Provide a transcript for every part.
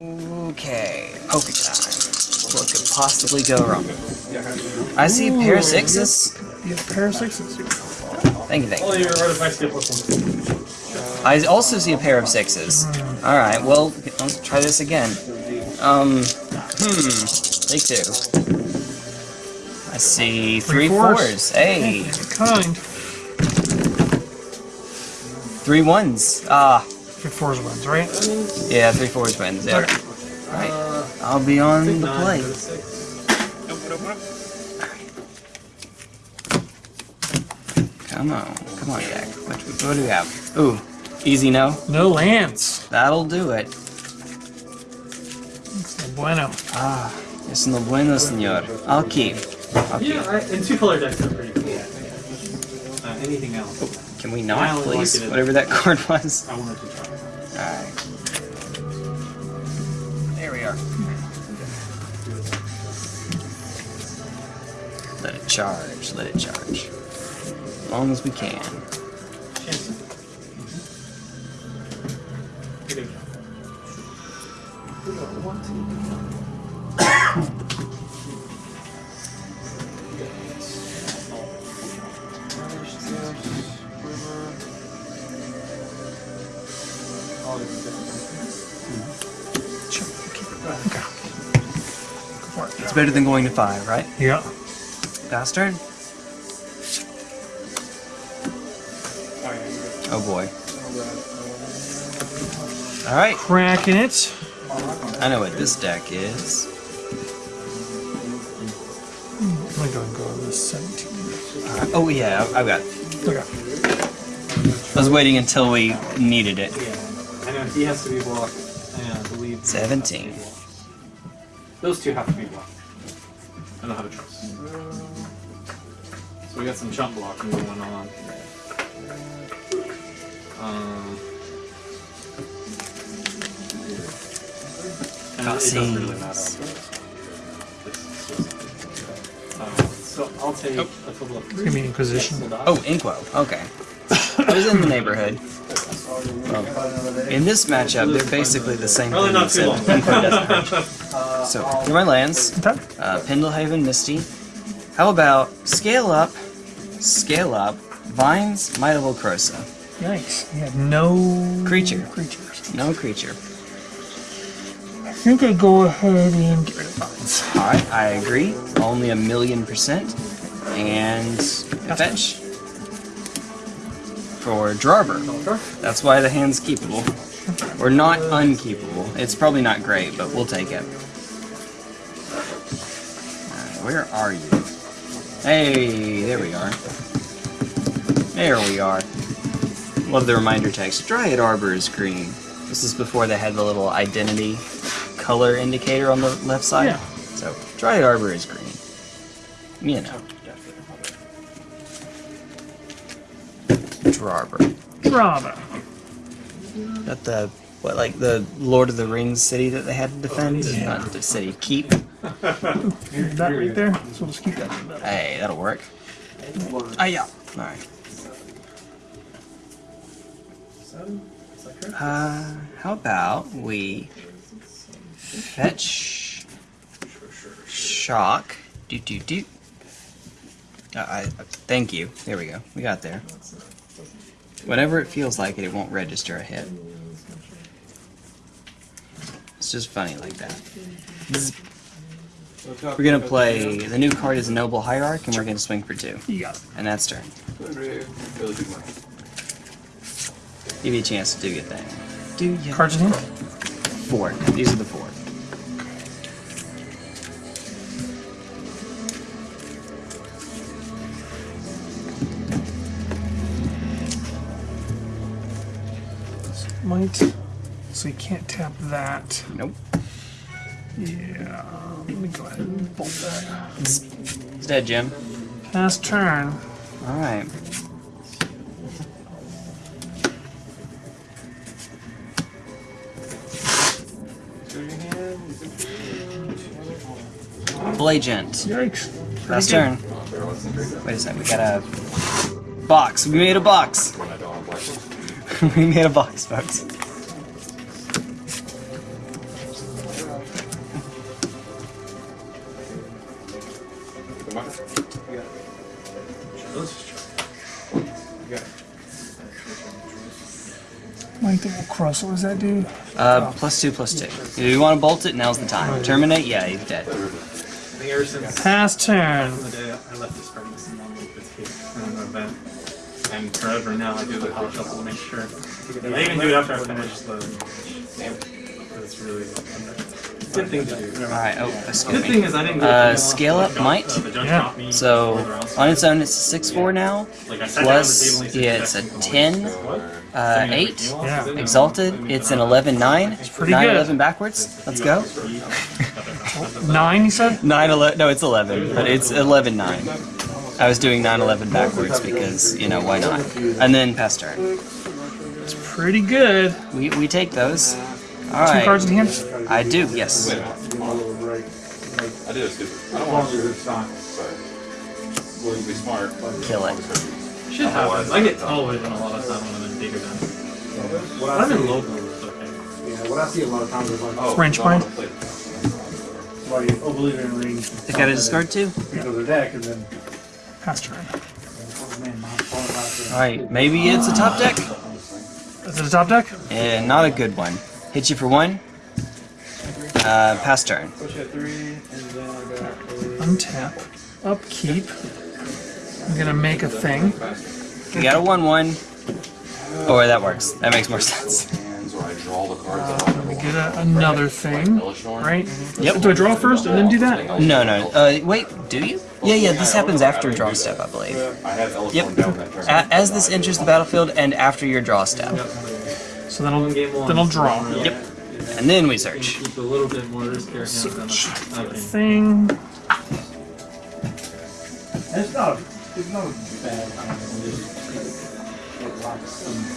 Okay, poker time. What could possibly go wrong? I see a pair of sixes. You have a pair of sixes. Thank you, thank you. you're right if I. I also see a pair of sixes. Alright, well, let's try this again. Um, hmm, take two. I see three Three fours. fours. Hey, Kind. three ones. Ah, Three fours wins, right? yeah, three fours wins. Yeah. Okay. Right. I'll be on the Nine, plate. go to six. Come on, come on, Jack. What, what do we have? Ooh, easy no. No lands. That'll do it. It's no bueno. Ah, it's no bueno, señor. I'll keep. I'll keep. Yeah, I, and two color decks are pretty cool. Uh, anything else? Can we not, only please? like Whatever that card was. I wanted to try. Alright. There we are. Let it charge, let it charge. As long as we can. Mm-hmm. better than going to five, right? Yeah. Bastard? Oh boy. Alright, Cracking it. I know what this deck is. I'm gonna go and go with this 17. Alright, Oh yeah, I- I've got. Okay. I was waiting until we needed it. Yeah, I know he has to be blocked, and I believe 17. Those two have to be and it doesn't really. Uh, so I'll take a total of Give me Inquisition. Oh, Inkwell. Okay. I was in the neighborhood. Well, in this matchup, they're basically the same Probably thing not too except long. Doesn't hurt. So, here are my lands. Okay. Uh, Pendlehaven, Misty. How about Scale Up, Scale Up, Vines, Might of Old Krosa. Yikes. You have no Creature. creatures. No creature. I think I go ahead and get rid of vines. Alright, I agree. Only a million percent. And fetch. For Drawber. That's why the hand's keepable. Or not unkeepable. It's probably not great, but we'll take it. Alright, where are you? Hey, there we are. There we are. Love the reminder text. Dryad Arbor is green. This is before they had the little identity color indicator on the left side. Yeah. So, Dryad Arbor is green. You know. Drawber. Drama. That the what like the Lord of the Rings city that they had to defend? Not the city. Keep. That right there. So let's keep that. Hey, that'll work. Ah yeah. Alright. Uh how about we fetch shock do do do uh, I, I thank you. There we go. We got there. Whenever it feels like it, it won't register a hit. It's just funny like that. We're gonna play. The new card is Noble Hierarch, and we're gonna swing for two, You got it. and that's turn. Give you a chance to do your thing. Do you? Cards in hand? Four. These are the four. Might. So you can't tap that. Nope. Yeah. Um, let me go ahead and bolt that. It's dead, Jim. Pass turn. All right. Blagent. Yikes. Last turn. Wait a second. We got a box. We made a box. we made a box, folks. Length of will cross. What does that do? Uh, oh. plus two, plus two. If you want to bolt it, now's the time. Terminate? Yeah, he's dead. Past turn. And forever now I do the power shuffle to make sure. I even do it after I finish the. But it's really good thing to do. Alright, oh, Good thing is I didn't Uh, scale up might. the jump Yeah. So, on its own, it's a 6-4 now. Like, I sat down at the Plus, table and he said, yeah, it's a "Jackson, 10, uh, 8. Yeah. is in there. Exalted, it's an 11-9. It's pretty 9 good. 11 backwards. Let's go. Nine, you said? 9 11. No, it's 11, but it's 11 9. I was doing 9 11 backwards because, you know, why not? And then pass turn. It's pretty good. We, we take those. Two cards in hand. I do, yes. I did it. I don't want to do this time, but will you be smart? Kill it. Shit happens. I get television a lot of time when I'm in big events. What I'm in see, local, it's okay. yeah, what I see a lot of times is like, Oh, French no, I bind? wanna play. somebody, oh, believe in ring. They gotta discard two? Into their deck, and then, Pass turn. man, my phone about to. Alright, maybe it's a top deck? Is it a top deck? Eh, not a good one. Hit you for one. Uh, pass turn. Push at three, and then I got. Untap. Upkeep. I'm gonna make a thing. You got a 1 1. Oh, that works. That makes more sense. Hands where I draw the cards Uh, me get a, another thing. Right? Yep. Do I draw first and then do that? No, no. Uh, wait, do you? Yeah, yeah, this happens after draw step, I believe. I had Ellis Yep. going down that turn. A- as this enters the battlefield and after your draw step. So then I'll Game one. then I'll draw. Yep. And then we search. Keep a little bit more riskier hands than Thing. It's not, it's not bad it locks some.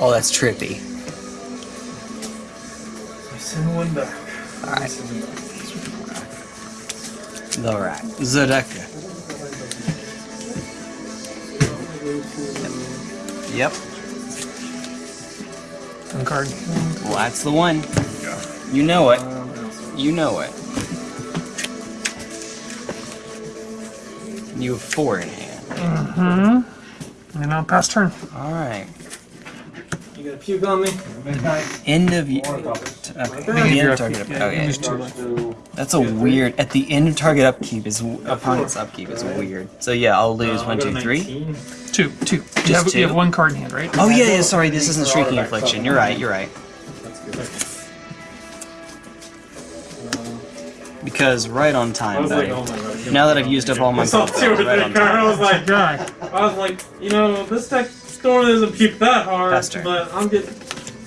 Oh, that's trippy. Send one back. Alright. The rack. Zodeka. Yep. One card. Well, that's the one. You know it. You know it. You have four in hand. Mm-hmm. And I'll pass turn. Alright. You got a puke on me? End of you. Okay. The end of target. Yeah, Okay. Use two left. That's a weird. At the end of target upkeep is opponent's upkeep is weird. So yeah, I'll lose Uh, one, I'll go two, to three. 19. Two. Two. You have, two? you have one card in hand, right? Oh yeah, yeah. Sorry, this isn't shrieking affliction. You're right. You're right. Because right on time, was like, oh god. Now that I've used up all my cards, right on cards. I was like, Guy. I was like, you know, this deck storm doesn't puke that hard, Fast turn. but I'm getting,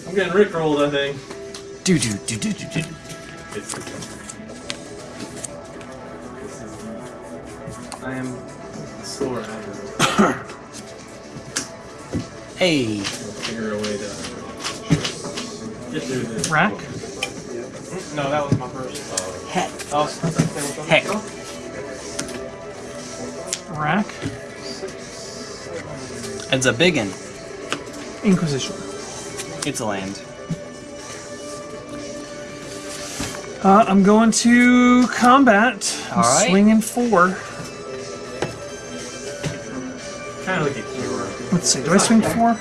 I'm getting rickrolled. I think. Do do do do do do. I am sore. I Hey, figure a way to get through this. Rack. No, that was my first. heck, That was, heck. Rack. It's a big one. Inquisition. It's a land. Uh, I'm going to combat. I'm All right. swinging four. Let's see. Do I swing four?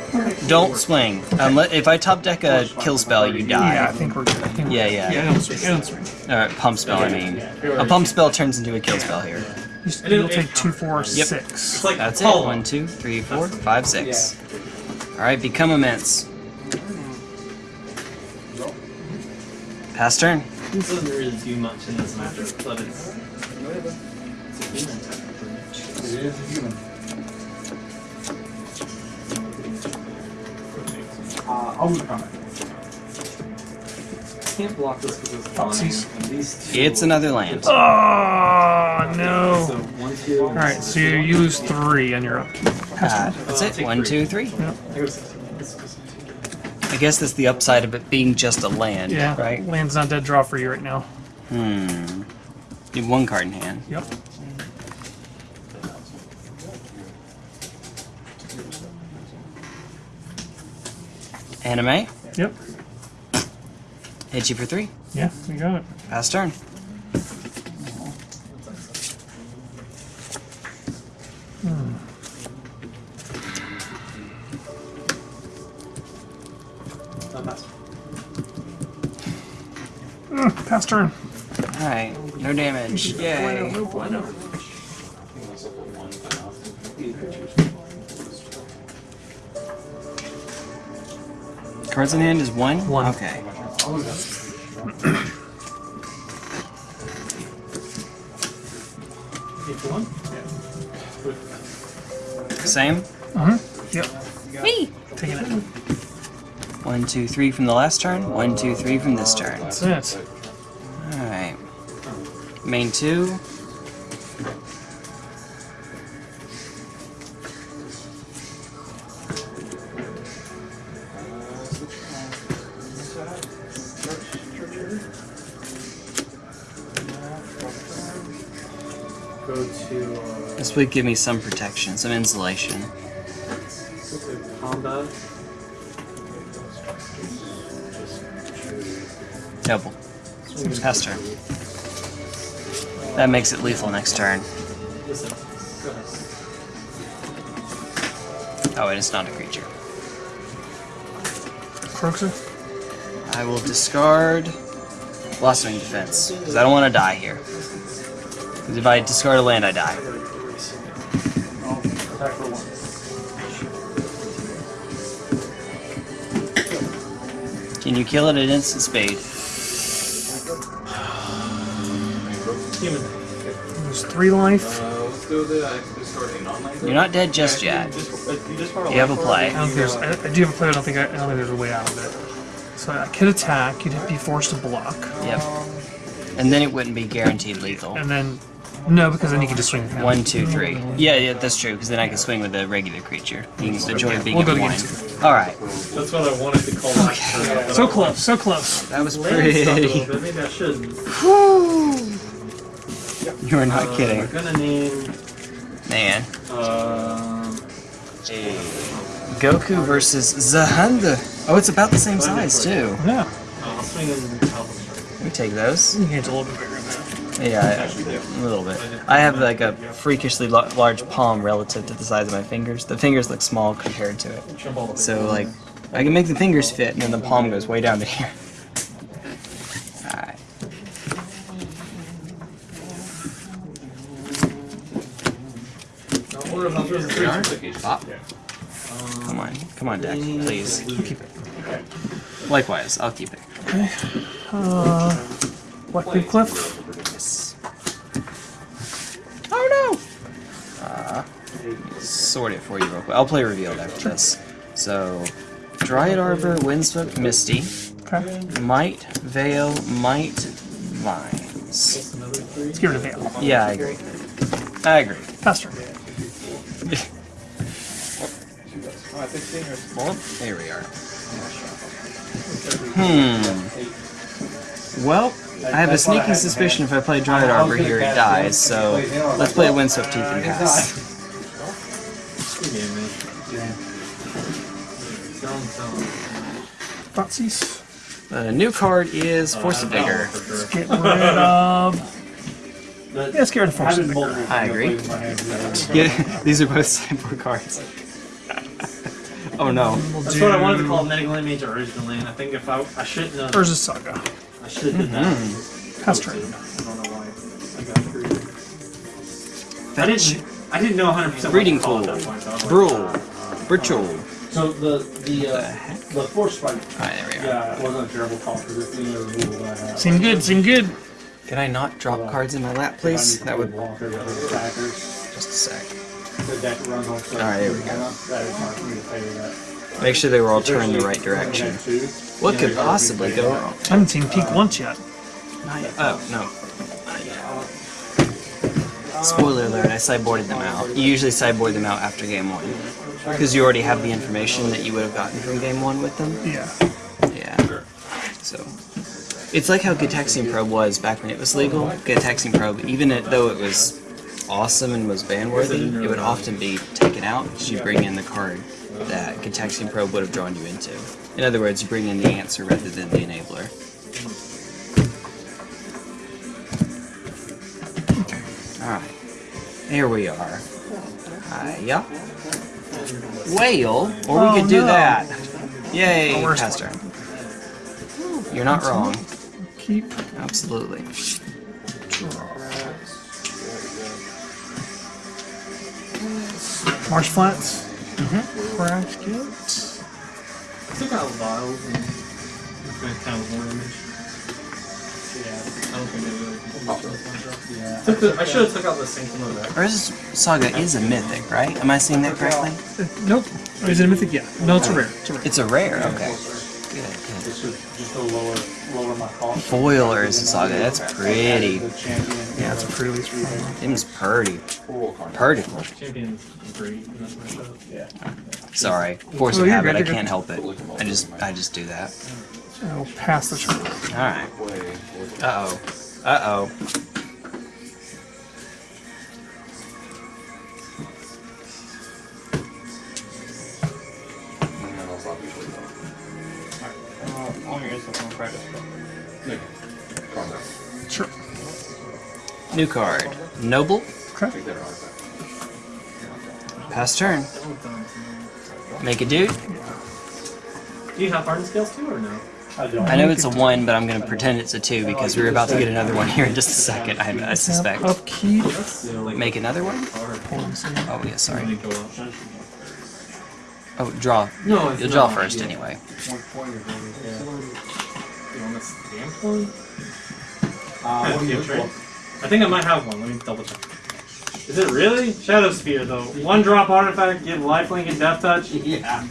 Don't swing. Unless if I top deck a kill spell, you Yeah, I die. think we're good. I think we're Yeah, good. yeah. Yeah, I don't swing. I don't swing. Or pump spell, I mean. A pump spell turns into a kill spell here. You- You'll take two, four, Yep. Six. like That's it. One, two, three, four, five, six. All right, become immense. Pass turn. This doesn't really do much in this matchup, but it's. It's a human technically. It is a human. I'll move comment. Can't block this because it's Foxies. flying. These two. It's another land. Oh no! So one, two. All right, so you, you lose three on your up. Uh, that's it. One, two, three. I go six. This is- I guess that's the upside of it being just a land, Yeah, right? land's not dead draw for you right now. Hmm. You have one card in hand. Yep. Anime. Yep. Hit you for three. Yeah, we got it. Pass turn. Hmm. Pass turn. Alright, no damage. Yay. Cards in hand is one? One. Okay. Eight to one? Yeah. Same? Uh-huh. Yep. Me. Taking it. One, two, three from the last turn. One, two, three from this turn. That's it. Alright. Main two. This would give me some protection, some insulation. combat. Double. Pass turn. That makes it lethal next turn. Listen. Go ahead. Oh, and it's not a creature. Croxer. I will discard Blossoming Defense, because I don't want to die here. Because if I discard a land, I die. Can you kill it at instant speed? Human. There's three life. Let's do the discarding online. You're not dead just yet. You just, you just borrow You have a play. I don't think. I, I do have a play. I don't think. I, I don't think there's a way out of it. So I could attack. You'd be forced to block, Yep. And then it wouldn't be guaranteed lethal. and then no, because then you can just swing with him. One, two, three. Yeah, yeah, that's true, because then I can swing with a regular creature. You can enjoy being We'll go one. Game Alright. That's what I wanted to call that. turn, So but close. So close. That was Land stuff a little pretty. bit. Maybe I shouldn't. You're not Uh, kidding. We're gonna name. Man. Um, Goku versus Zahanda. Oh, it's about the same size, too. Yeah. I'll swing in Alpha Strike. We take those. Your hand's a little bit bigger than that. Yeah, I- a little bit. I have like a freakishly large palm relative to the size of my fingers. The fingers look small compared to it. So like, I can make the fingers fit, and then the palm goes way down to here. Alright. Come on, come on, deck, please. Keep it. Likewise, I'll keep it. Okay. Uh, Black Cliff. Sort it for you real quick. I'll play revealed after this. So, Dryad Arbor, Windswept Misty, Okay. Might, Veil, Might, Vines. Let's get rid of Veil. Yeah, I agree. I agree. Pass turn. Well, there we are. Hmm. Well, I have a sneaking suspicion if I play Dryad Arbor here, it dies, so let's play Windswept Heath and pass. Thoughtseize. Uh, the new card is Force of Vigor. For sure. Get rid of. Yeah, let's get rid of Force of Vigor. I agree. Yeah, these are both sideboard cards. oh no. We'll That's what I wanted to call Medical Image originally, and I think if I I shouldn't have Urza Saga. I should have done mm-hmm. that. Pass turn. I don't know why I got three. I didn't I didn't know 100 percent Breeding call Pool. at that point. So I was like, Brawl. uh, the the uh, the force spike. Alright, there we are. Yeah, it wasn't a terrible call because it's the only rule that I have. Seem good. Seem good. Can I not drop cards in my lap, please? That would Walker, the attackers. just a sec. The deck runs on stuff. Alright, there we go. That is not me to pay that. Make sure they were all turned the right direction. What could possibly go wrong? I haven't seen Peak once yet. Not yet. Oh, no. Not yet. Spoiler alert, I sideboarded them out. You usually sideboard them out after game one. Because you already have the information that you would have gotten from game one with them. Yeah. Yeah. So. It's like how Gitaxian Probe was back when it was legal. Gitaxian Probe, even it, though it was awesome and was ban worthy, it would often be taken out because you bring in the card that Gitaxian Probe would have drawn you into. In other words, you bring in the answer rather than the enabler. Alright. Here we are. Uh, Hiya. Whale? Or we Oh, could do no. that. Yay, The worst pass one. turn. You're not wrong. Keep. Absolutely. Marsh flats. Mm-hmm. Bracket. took out vials and it's been kind of one image. Yeah, I don't think they really. Yeah. The, I should have took out the sanctum of that. Urza's Saga is a mythic, right? Am I saying that correctly? Uh, nope. Is it a mythic? Yeah. No, it's a rare. It's a rare. It's a rare. Okay. Good. Good. This is just to lower, lower my cost. Foil Urza Saga. That's pretty. Yeah, it's a pretty release. Them's purty. Full contract. Champion's great, and that's my show. Yeah. Sorry. Force Oh, of habit. I can't help it. I just I just do that. I'll pass the turn. All right. Uh oh. Uh oh. Sure. New card. Noble. Okay. Pass turn. Make a dude. Do you have hardened scales too, or no? I know it's a one, but I'm gonna pretend it's a two because we're about to get another one here in just a second. I, I suspect. Upkeep. Like, Make another one. hard. Hold on a second. Oh yeah, sorry. me go up. Oh, draw. No, You'll draw first Yeah. anyway. You want the stamped one? Uh, what do you That's look right. for? I think I might have one. Let me double check. Is it really? Shadowspear, though. One drop artifact, give lifelink and death touch. Yeah.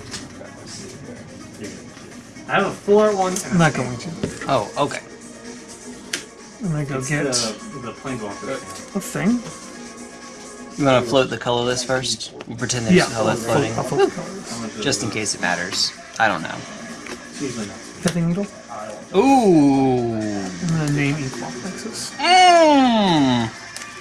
I have a four one. and a I'm not going to. Oh, okay. I'm gonna go It's get the, the planeswalker. a thing. You want to float the colorless first? We'll pretend there's Yeah. colorless I'll floating, flip- I'll flip the colors. How much is just in case it matters. I don't know. It's. Pithing needle. Ooh. I'm gonna name Equal Nexus. Mmm.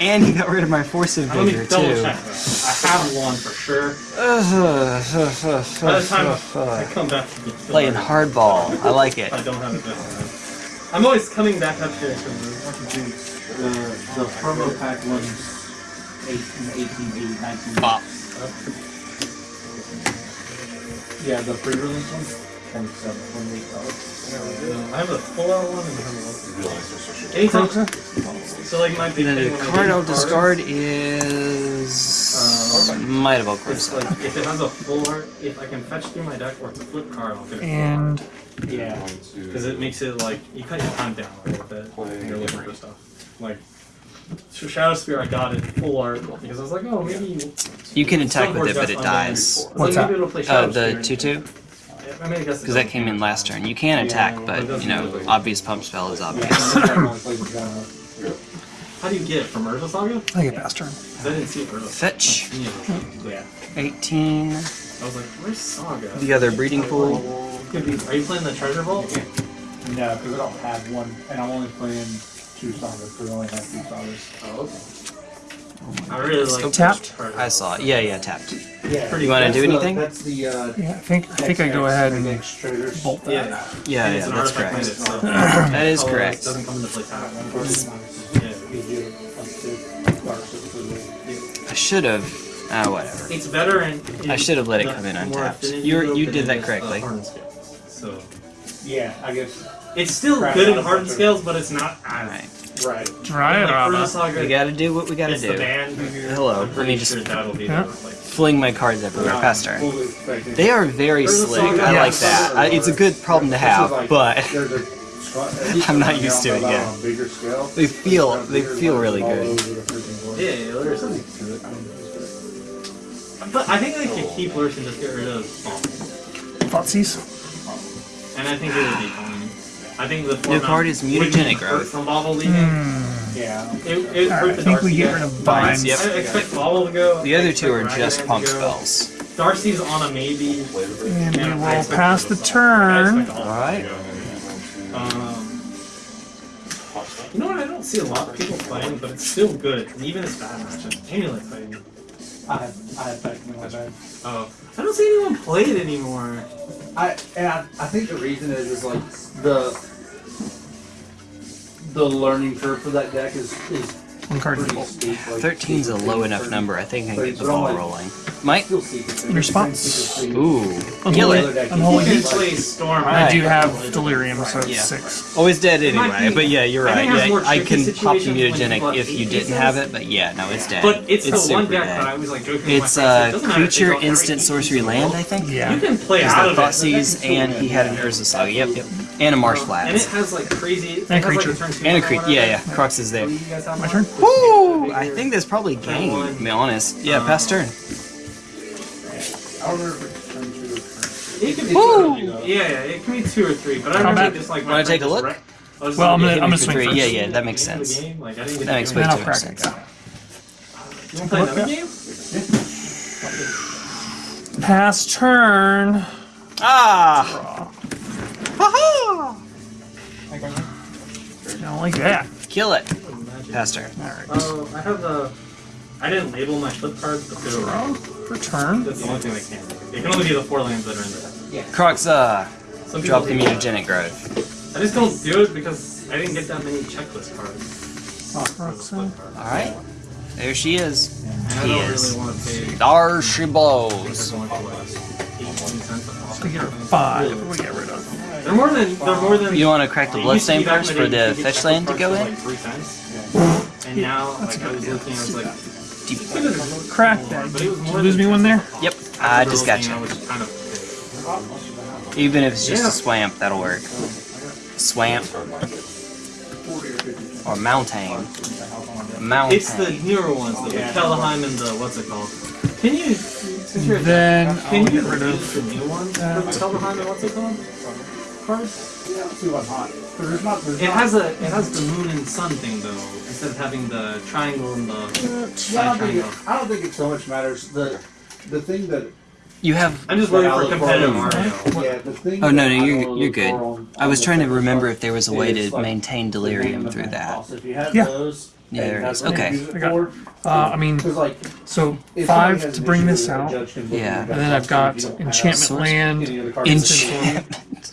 And he got rid of my force of Let me vigor double too. check. I have one for sure. Ugh, By the time I come back to get Playing hardball. I like it. I don't have it this time. I'm always coming back up here The, the promo pack ones 18, 18, 8, 19. Bop. Yeah, the pre-release one and some when we go. I have a full out one and a So like my big the card I'll discard is uh, might have all like if it has a full art, if I can fetch through my deck or flip card, I'll get it. and yeah, because it makes it like you cut your time down right, with it. You're looking for stuff like. So Shadow Spear, I got it full art because I was like, oh, maybe. You can attack with it, but it dies. What's like, that? Oh, the 2 2? Because that came in last turn. You can attack, but you know, obvious pump spell is obvious. How do you get it from Urza Saga? I get pass turn. I didn't see Urza. Fetch. Yeah. Yeah. 18. I was like, where's Saga? The other breeding pool. Could be- Are you playing the Treasure Vault? No, because I don't have one, and I'm only playing two sagas, because I only have two sagas. Oh, okay. I really like Tapped? I saw it. Yeah, yeah, tapped. Yeah. Do You wanna do anything? That's the, uh. Yeah, I think I think I go ahead and bolt that. Yeah. Yeah, And yeah, it's an that's artifact correct. landed, so That is correct. Doesn't come into play tap. I should have. Ah, whatever. It's better and I should have let it come in untapped. You you did that correctly. So Yeah, I guess, it's still good in I'm hardened scales, but it's not as Alright. Right. Dry it, like Urza Rama. Saga. We gotta do what we gotta it's the do. band. Hello, let me just sure that'll be Yeah. fling my cards everywhere. Pass turn. Fully expecting- They are very Urza slick. Saga, I yeah. like that. I, it's a good problem to have, like- but there's a squad- I'm not used to it on yet. a bigger scale. They feel- they feel really good. over the freaking board. Yeah, yeah, there's something to it. But I think they could keep Lurks and just get rid of Bomb. Thoughtseize. And I think it would be fine. I think the New format card is mutagenic hurt growth. from Bobble leaving. Hmm. Yeah. It, it Alright, hurt I the think we Darcy get guy. rid of vines. Yep. I expect Bobble to go. The other two are just Ragavan pump spells. Darcy's on a maybe. And we will pass the turn. expect all of them Alright. Um, you know what? I don't see a lot of people playing, but it's still good. And even it's bad matches. Amulet playing. I have, I have that in my bag. Oh, I don't see anyone play it anymore. I and I, I think the reason is is like the the learning curve for that deck is is One card default. 13's a low enough number. I think I can get the ball rolling. Mike? In response, Ooh. Kill Unholy, it. unholy You can heat. play Storm. I do have delirium, so it's Yeah. six. Always dead anyway, but yeah, you're right. think it has Yeah, I can pop the situations when people mutagenic if you didn't have it, but yeah, no, it's dead. But it's, the super one deck dead. that I was like joking It's a friends. uh, It doesn't matter if creature they go every instant sorcery land. I think. Yeah. You can play There's out of it. The deck Thoughtseize, and he had an Urza Saga. Yep, yep. And a Marsh flat. And it has like crazy. it And has, like, creature. turn two And a or creep. whatever. Yeah, yeah. Crux is there. Do you guys have My turn? Woo! I think that's probably game, to be honest. Yeah, pass turn. I don't remember if it's turn two or turn three. It can be Woo! two, yeah, yeah, it can be two or three, but I Combat. remember just like. Want to take friend a just look? wreck- I Well, I'm gonna- yeah, I'm gonna swing three. first. Yeah, yeah, that makes At the end of the sense. Like, I didn't get That makes way too much crack it. sense. You want to play another game? Pass turn. Ah! Ha I don't like that. Kill it. Pass turn. Alright. Oh, I have the. I didn't label my flip cards, but they're Draw for turn. That's the only thing they can. do. It can only be the four lands that are in there. Yeah. Crux, uh, Some drop the mutagenic growth. I just don't do it because I didn't get that many checklist cards. for the Roxanne. flip cards. Alright. There she is. And I He don't is. really want to pay. There she blows. going for like 18 cents a pop. We get rid of five. We get rid of. They're more than. They're more than. You want to crack the It used to bloodstain first for the fetch checklist land to go in? Three cents. And now, like I was looking, I was like, it's good as Crack that. But it Did you lose me one there? Yep, I just got you. Which is kind of big. Even if it's just Yeah. a swamp, that'll work. Swamp or mountain. Mountain. It's the newer ones, the Kaldheim and the what's it called? Can you, since you're Then I'll can you get rid use of. the new ones for the Kaldheim and what's it called? Cards? Yeah, let's see what's hot. There's not, there's It not- has a it has the moon and sun thing though, instead of having the triangle and the Yeah, I side don't triangle. it, I don't think it so much matters. The the thing that You have. I'm just worried for competitive for- Mario. yeah, the thing. Oh no, no, you're you're good. I was trying to remember if there was a way to like, maintain delirium through that. house. If you have Yeah. those, Yeah, and there it that's is. what you Okay. I got Uh, I mean, Because like so five to bring this with it, a out. judge can look Yeah. And then I've got you don't have enchantment land. any other cards. Enchantment.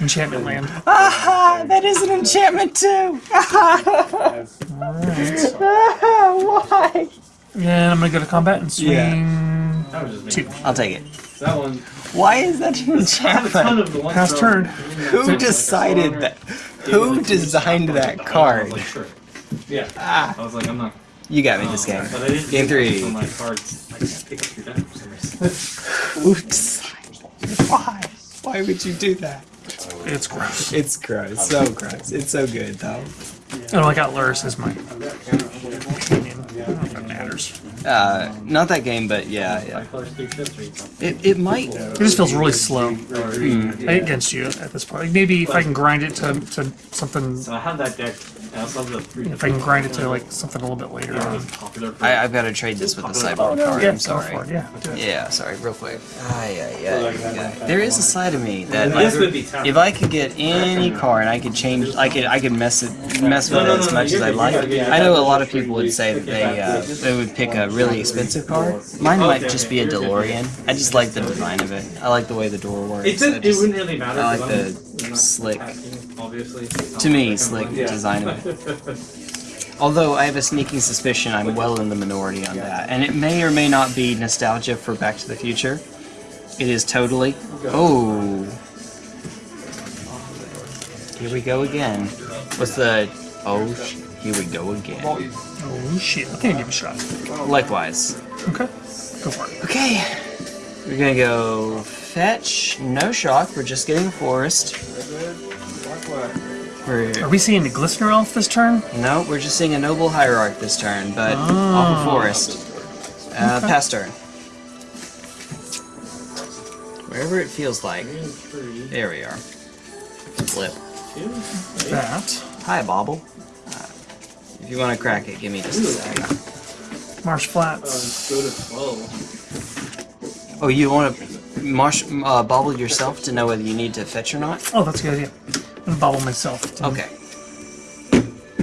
Enchantment land. Aha! That is an enchantment too. Has- Alright. Why? And I'm gonna go to combat and swing Yeah. That was just two. me. I'll take it. That one. Why is that an I have a ton enchantment? of the ones Pass turn. Who decided that? Who designed that card? like, sure. Yeah. Ah, I was like, I'm not. you got me this game. But I didn't Game three. So my cards, I pick up your deck for some reason. Who? Why? Why would you do that? It's gross. It's gross. So gross. It's so good though. Oh, I got Lurrus as my opinion. I don't know if that matters. Uh, not that game, but yeah, yeah. colors three chips or you It, it might. It just feels really slow Hmm. against you at this point. Like maybe if I can grind it to, to something, So I have that deck. I also have the three. if I can grind it to like something a little bit later on. it's popular. for- I, I've got to trade this with the cyborg card. Yeah, I'm sorry. for it. Yeah. Yeah, sorry, real quick. Ay, ay, ay, ay. There is a side of me that like, if I could get any car and I could change, I could I could mess it mess with No, no, it as much as I like. I know a lot of people would say that they uh, they would pick a really expensive car. Mine might just be a. DeLorean. I just like the design of it. I like the way the door works. It, I did, it wouldn't really matter. I like 'cause the I'm not slick- obviously. to me, slick like- design of it. Although I have a sneaking suspicion I'm well in the minority on that, and it may or may not be nostalgia for Back to the Future. It is totally. Oh, here we go again. What's the? Oh, sh- here we go again. Oh shit! Okay, give a shot. Likewise. Okay, go for it. Okay, we're gonna go fetch. No shock. We're just getting a forest. We're Are we seeing the Glistener Elf this turn? No, we're just seeing a noble hierarch this turn, but off a forest. Uh, Okay. Pass turn. Wherever it feels like. There we are. Flip. That. Hi, Bobble. Uh, if you want to crack it, give me just a second. Marsh Flats. Go to 12. Oh, you want to marsh uh, bobble yourself to know whether you need to fetch or not? Oh, that's a good idea. I'm gonna bobble myself. Okay.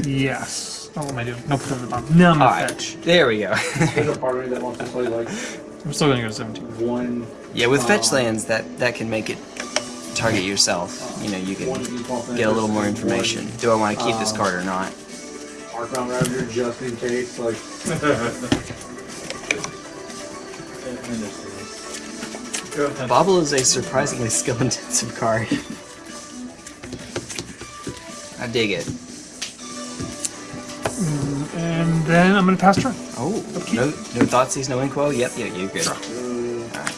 Yes. Oh, what am I doing? No, put it at the bottom. No, I'm gonna Alright. fetch. There we go. There's a part of me that wants to play like I'm still gonna go to 17. one yeah, with fetch lands, that, that can make it target yourself. You know, you one can default get a little more information. Do I want to keep this card or not? Archon Ravager just in case, like. Go ahead. Bobble is a surprisingly skill-intensive card. I dig it. And then I'm gonna pass turn. Oh, no, no Thoughtseize, no Inkwell? Yep, yeah, you're good. Sure. Alright.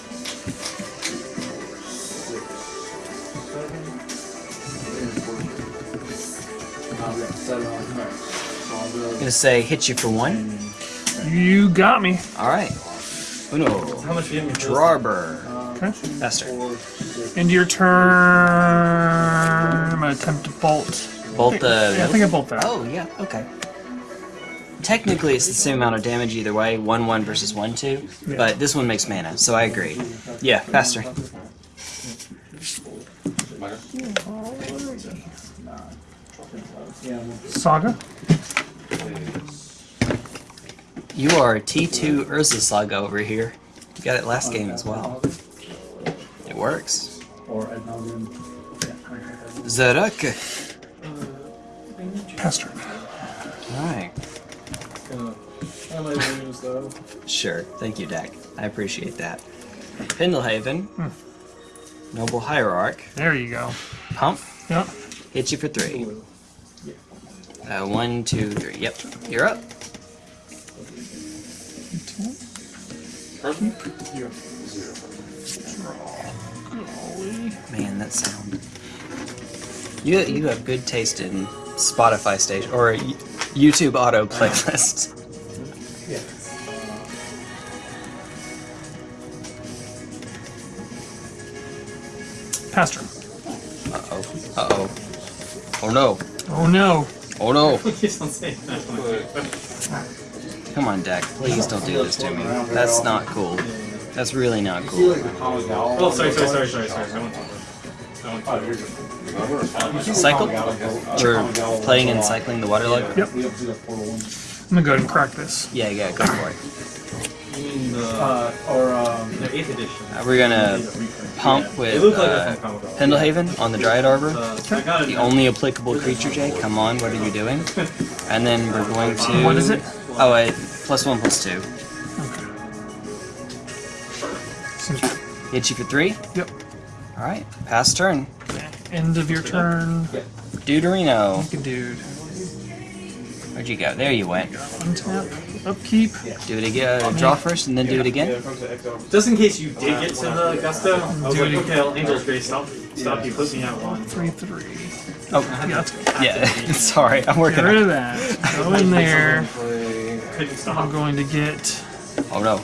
I've got seven on cards. So I'll go. gonna say hit you for one. You got me. Alright. Uno. How much do you have? Drarber. Okay. Faster. End your turn. I'm gonna attempt to bolt. Bolt the. Yeah, I think I bolt that. Oh, yeah, okay. Technically, it's the same amount of damage either way 1 1 versus 1 2, Yeah. but this one makes mana, so I agree. Yeah, faster. Saga. You are T2 Urza Saga over here. You got it last game as well. It works. Or ad nauseam. Yeah. Zaruk. Pass turn. Alright. I might lose though. Sure. Thank you, Dak. I appreciate that. Pendlehaven. Noble Hierarch. There you go. Pump. Yep. Hit you for three. Uh, one, two, three. Yep. You're up. Man, that sound. You you have good taste in Spotify station or YouTube auto playlists. Yeah. Pass turn. Uh oh. Uh oh. Oh no. Oh no. Oh no. Please don't say that. Come on, Deck. Please don't do this to me. That's not cool. That's really not cool. like the Kamigawa. Oh, sorry, sorry, sorry, sorry, sorry. I went to I went to you're. Cycle? Or playing and was a lot. cycling the water lug? Yep. We have to do the portal one. I'm gonna go ahead and crack this. Yeah, yeah, go for it. You mean the, Uh, or um, the 8th edition. Uh, we're gonna pump with uh, it's from Comic-Con. Pendlehaven on the Dryad Arbor. Uh, I got it The only applicable creature, Jay. Come on, what are you doing? And then we're going to. What is it? Oh, wait. Plus one, plus two. Hit you for three? Yep. Alright, pass turn. End of your turn. Deuterino. Like a dude. Where'd you go? There you went. Untap. Upkeep. Do it again. Uh, draw first and then do it again. Just in case you did get to the gusto, I was Dude. like, okay, Angel's Grace, stop, stop you, put me at one. Three, three. Oh, Yeah, yeah. Sorry, I'm Get working rid on of that. Go in there. I'm going to get. Oh no.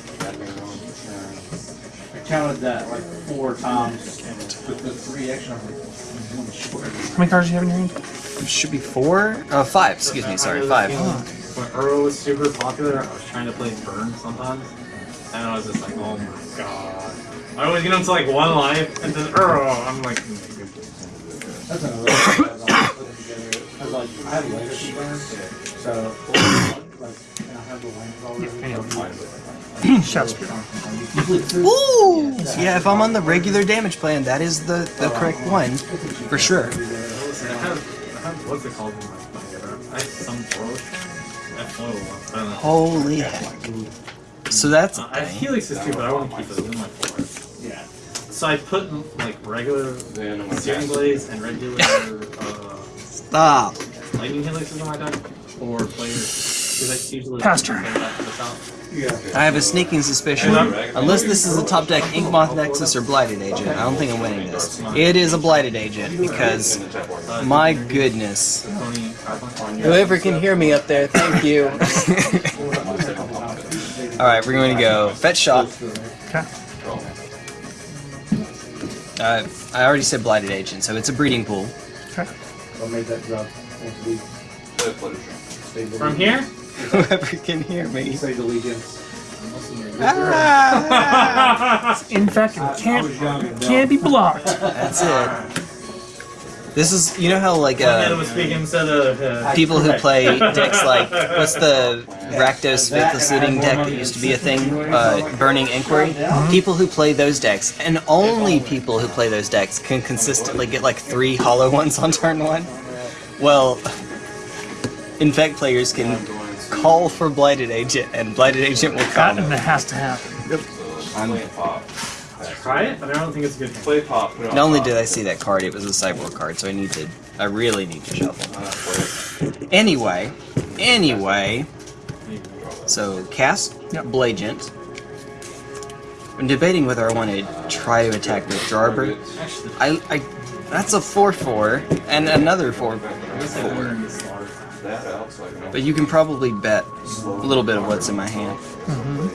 I counted that like four times with the three action. I'm like, I'm one short. How many cards do you have in your hand? Should be four? Uh, five. Excuse me. Sorry, five. When Earl was super popular, I was trying to play Burn sometimes, and I was just like, oh my god. I always get into like one life, and then Earl, I'm like, That's another one that I'm putting together. Cause like I have legacy burn, so like and I have the lands already. Shout Spear. Ooh! Yeah, if I'm on the regular damage plan, that is the, the correct one. For sure. I have, I have what's it called in my computer? I have some flow. I flow one. I don't know. Holy heck. So that's Uh, a I have thing. helixes too, but I want to keep those in my floor. Yeah. So I put like regular searing blazes and regular uh, Stop. lightning helixes in my deck, or players. Because I Pastor. play that to the top. Yeah. I have a sneaking suspicion, unless this is a top deck Inkmoth Nexus or Blighted Agent, I don't think I'm winning this. It is a Blighted Agent, because, my goodness. Whoever can hear me up there, thank you. Alright, we're going to go Fetch Shock. Okay. Uh, I already said Blighted Agent, so it's a breeding pool. Okay. Made that drop. Once a week. Stay the From here? Whoever can hear me. Say the allegiance. Ah, In fact, it can't can't be blocked. that's it. This is, you know how like uh, was speaking instead of. Uh, people who play decks like what's the Rakdos Faithless Looting deck that used to be a thing, uh, Burning Inquiry. People who play those decks, and only people who play those decks, can consistently get like three hollow ones on turn one. Well, Infect players can call for Blighted Agent, and Blighted Agent will That come. and that has to happen. Yep. Play pop. Try it, but I don't think it's a good thing. Play pop. put it on Not only top. did I see that card, it was a cyborg card, so I need to. I really need to shuffle. Play. Anyway, anyway. So cast Yep. Blagent. I'm debating whether I want to try to attack with Jarber. I, I, that's a four-four and another four-four. That out so I can But you can probably bet a little bit of what's in my hand.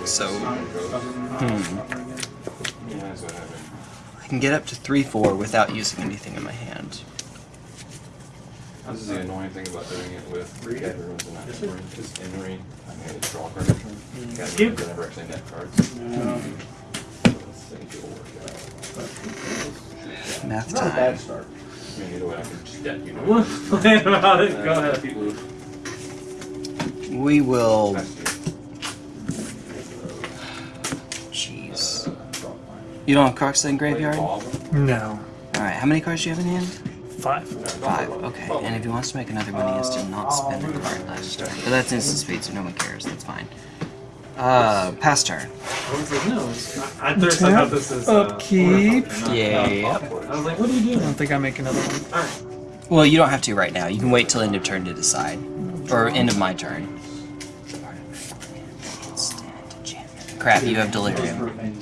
So hmm, so I. I can get up to three-four without using anything in my hand. This is the annoying thing about doing it with dead runes and not in ring, because in ring, I made a draw card return. Got You- runes that never actually net cards. So this thing will work out. Math Not a time. Bad start. I mean, either way, I can just debt you. What? Plan about it. Go ahead. We will. Jeez. You don't have Crocs in graveyard? No. Alright, How many cards do you have in hand? Five. Five. Okay. And if he wants to make another one, he has to not spend a card last turn. But that's instant speed, so no one cares. That's fine. Uh, pass turn. I was like, no. it's- I, at first I thought this is uh, Upkeep. Yeah. I was like, what are you I doing? don't think I make another one. Alright. Well, you don't have to right now. You can wait till end of turn to decide, or end of my turn. Crap, you have delirium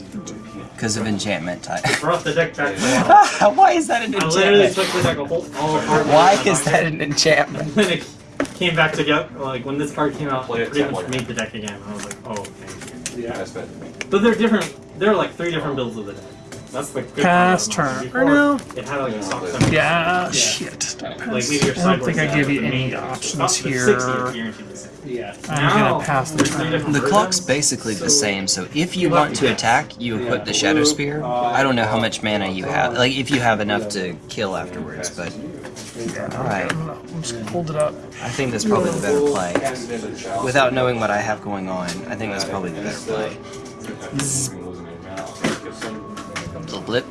because of enchantment type. Brought the deck back to. Why is that an I literally enchantment? took the deck a whole all apart. Why is that an enchantment? And then it came back together. Like when this card came out, Play it pretty much way. made the deck again. I was like, oh, thank you. Yeah. That's better. But they're different. There are like three different builds of the deck. That's the good Pass part turn. Or no. It had like a sock center. Yeah, shit. Like maybe your I don't think I give you any options the six here. is guaranteed the. Yeah. I'm Now, gonna pass the turn. The clock's basically the same, so if you want to attack, you equip the Shadowspear. I don't know how much mana you have, like if you have enough to kill afterwards, but alright. I'm just gonna hold it up. I think that's probably the better play. Cast it into chalice. Without knowing what I have going on, I think that's probably the better play. Little blip.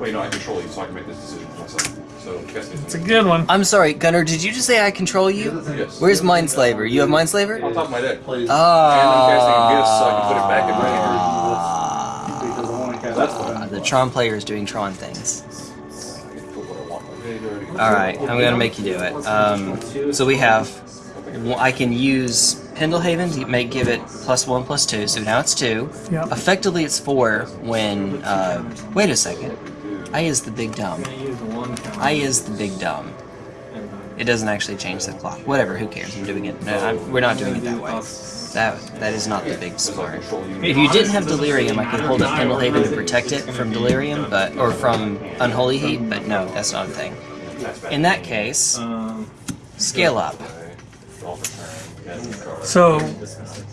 Wait, no, I control you, so I can make this decision for myself. So, cast. It's a good one. I'm sorry, Gunner, did you just say I control you? Yes. Where's Mindslaver? You have Mindslaver? On top of my deck. Oh. And I'm casting Abyss, so I can put it back in my hand. Ah. Because I want to That's it. Uh, the Tron player is doing Tron things. I can put what I want in my graveyard. Alright, I'm gonna make you do it. Um, so we have. I can use Pendelhaven to make give it plus one plus two, so now it's two. Yep. Effectively, it's four when. Uh, wait a second. I is the big dumb. I'm use the one count. I is the big dumb. It doesn't actually change the clock. Whatever, who cares? I'm doing it. No, I'm, we're not doing it that way. That that is not the big smart. If you didn't have delirium, I could hold up Pendelhaven to protect it from delirium, but or from unholy heat. But no, that's not a thing. In that case, Um, scale up. Draw for turn. Cast a card. So,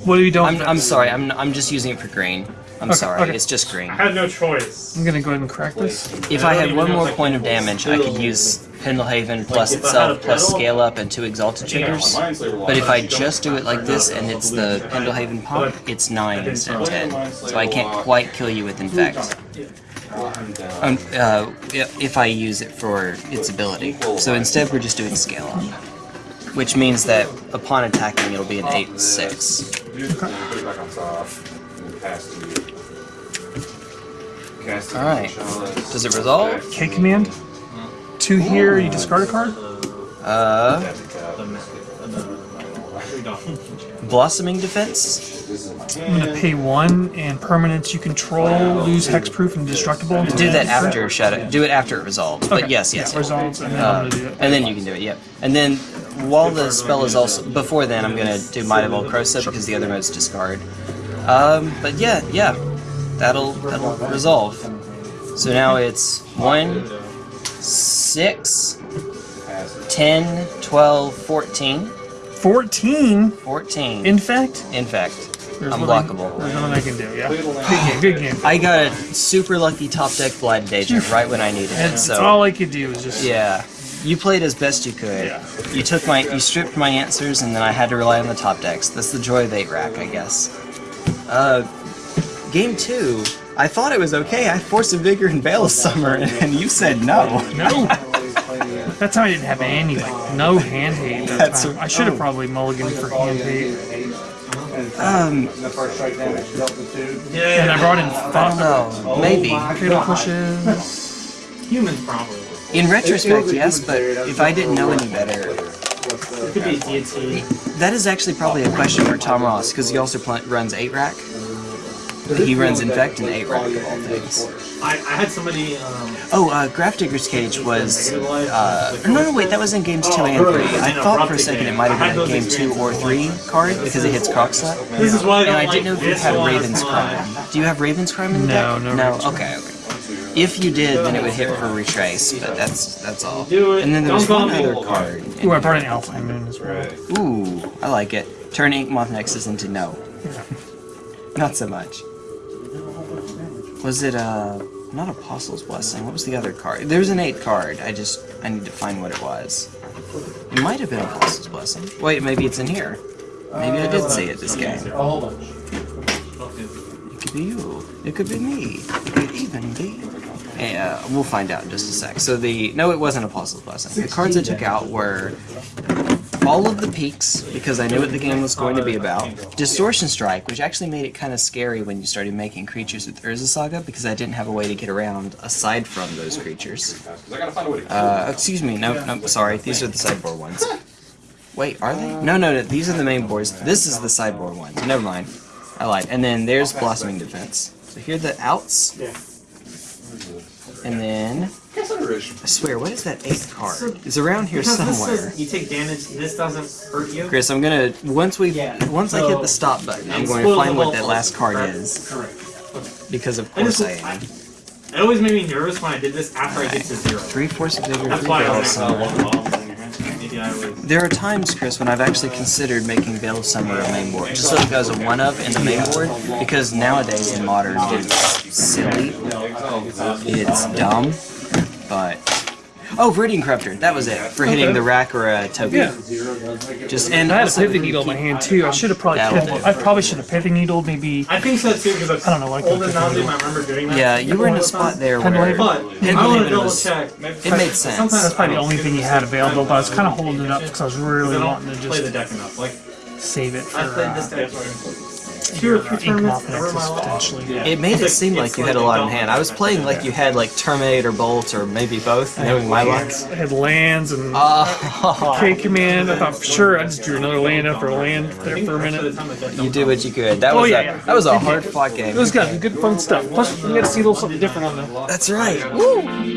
what are you don't? I'm, I'm sorry. I'm I'm just using it for green. I'm Okay, sorry. okay. It's just green. I had no choice. I'm gonna go ahead and crack this. If I had one more point of damage, I could use Pendelhaven plus if I had a itself plus pedal- scale up and two exalted triggers. But if I just do it like this and it's the Pendelhaven pop, it's 9 instead of 10. So I can't quite kill you with Infect. Um, uh, if I use it for its ability. So instead we're just doing scale up. Which means that upon attacking it'll be an 8-6. Put it back on top. And then pass to you. Cast it Alright. Does it resolve? Back K to command. Two here. You discard a card. Uh, Blossoming Defense? This is in my I'm gonna pay one and permanents you control lose hexproof and destructible. Do that after Shadow. Do it after it resolves. But yes, yes. Yeah, resolves, and then Uh, and then you can do it, yep. And then while the spell is also before then, I'm gonna do Might of Old Krosa because the other mode's discard. Um, but yeah, yeah, that'll that'll resolve. So now it's one, six, it. 10, 12, 14, 14. 14. In fact, In fact, there's unblockable. Nothing, there's nothing I can do. Yeah. Good game. Good game. I got a super lucky top deck Blighted Agent right when I needed it. That's, So that's all I could do was just. Yeah. You played as best you could. Yeah. You took my you stripped my answers and then I had to rely on the top decks. That's the joy of 8 rack, I guess. Uh game two, I thought it was okay. I forced a vigor and Veil of Summer and, and you said no. No. That time I didn't have any, like, no hand hate that That's time. a- I should have oh. probably mulliganed for hand hate. Um, The first strike damage dealt the two. Yeah, And I brought in I five don't know. Maybe. fatal pushes. humans probably. In retrospect, yes, but if I didn't know any better, It could be deity. that is actually probably a question for Tom Ross because he also runs eight rack. He runs infect and eight rack of all things. I, I had somebody. Um, Oh, uh, Grafdigger's Cage was. Uh, no, no, wait, that was in games two and three. I thought for a second it might have been a game two or three card because it hits Crocslut. this is why I And I didn't know if you had one. Raven's Crime. Do you have Raven's Crime in the No, deck? no No. Raven's Okay, okay. If you did, then it would hit for retrace, but that's that's all. Do it. And then there was Don't one other card. Ooh, I brought in Alpine Moon as well. Ooh, I like it. Turn Ink Moth Nexus into no. Not so much. Was it uh not Apostle's Blessing? What was the other card? There was an eight card. I just I need to find what it was. It might have been Apostle's Blessing. Wait, maybe it's in here. Maybe I did see it this game. A whole bunch. It could be you. It could be me. It could even be. Yeah, we'll find out in just a sec. So the no, it wasn't Apostle's Blessing. The cards I took out were all of the peaks because I knew what the game was going to be about. Distortion Strike, which actually made it kind of scary when you started making creatures with Urza Saga because I didn't have a way to get around aside from those creatures. Because I gotta find a way to kill Uh, excuse me, no, no, sorry, these are the sideboard ones. Wait, are they? No, no, no, these are the main boards. This is the sideboard ones. Never mind. I lied. And then there's Blossoming Defense. So here are the outs. And then, Consideration. I swear, what is that eighth card? It's around here somewhere. says you take damage. This doesn't hurt you. Chris, I'm gonna once we Yeah, once I hit the stop button, I'm going to find what that last card correct? is Correct. because of I just, course I I, am. it always made me nervous when I did this after I get to zero. Three force of vigor, That's three why I was uh, summer. Maybe I was. There are times, Chris, when I've actually considered making Veil of Summer a main board, just so it goes a one up in the main board, because nowadays in modern it's silly, it's dumb, but oh, Viridian Corruptor, that was it for hitting Okay. the rack or a token. Yeah. Just and I had a also pithing needle in my hand too. I should have probably That'll. I probably should have pithing needled maybe. I think so too because I don't know, like old the and nauseum. pithing I remember doing that. Yeah, you were in a spot there where. But Pen I want to double was- check. it made sense. Sometimes That's probably the only thing you had available, but I was kind of holding it up because I was really wanting to play the just deck enough. Like save it for I played this uh, deck two or three tournaments Moth over my Nexus It made it seem like- like it's you had a lot in hand. I was playing like you had like Terminator Bolt or maybe both, knowing my luck. I had lands and Oh, K command. I thought for sure I just drew another land after a land there for a Most of the minute. time the deck you don't did what you could. That Oh, was yeah, a that was a hard fought game. It was good, good fun stuff. Plus, we got to see a little something different on the That's right. Woo!